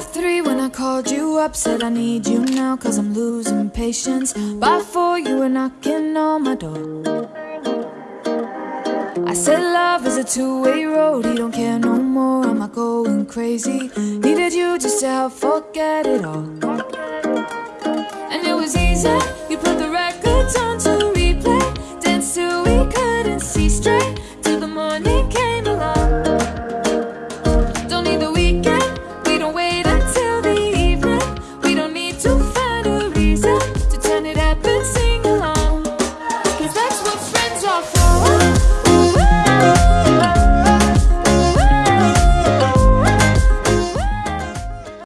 Half three when I called you up Said I need you now cause I'm losing patience. By four you were knocking on my door. I said love is a two-way road He don't care no more, am I going crazy? Needed you just to help forget it all. And it was easy, you put the records on to replay. Dance till we couldn't see straight Till the morning came. too far.